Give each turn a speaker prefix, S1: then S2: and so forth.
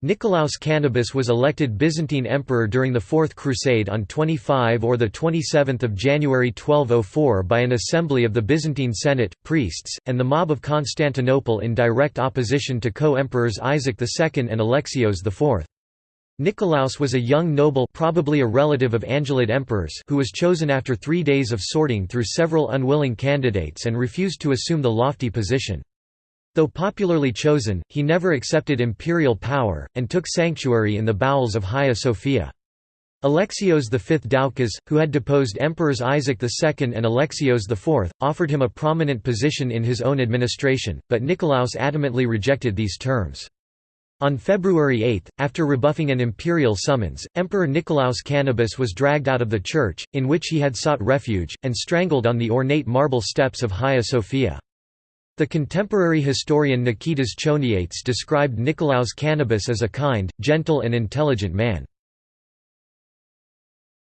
S1: Nicolaus Kanabos was elected Byzantine emperor during the Fourth Crusade on 25 or 27 January 1204 by an assembly of the Byzantine Senate, priests, and the mob of Constantinople in direct opposition to co-emperors Isaac II and Alexios IV. Nicolaus was a young noble probably a relative of Angelid emperors who was chosen after three days of sorting through several unwilling candidates and refused to assume the lofty position. Though popularly chosen, he never accepted imperial power, and took sanctuary in the bowels of Hagia Sophia. Alexios V Doukas, who had deposed Emperors Isaac II and Alexios IV, offered him a prominent position in his own administration, but Nicolaus adamantly rejected these terms. On February 8, after rebuffing an imperial summons, Emperor Nicolaus Kanabos was dragged out of the church, in which he had sought refuge, and strangled on the ornate marble steps of Hagia Sophia. The contemporary historian Nikitas Choniates described Nicolaus Kanabos as a kind, gentle and intelligent man.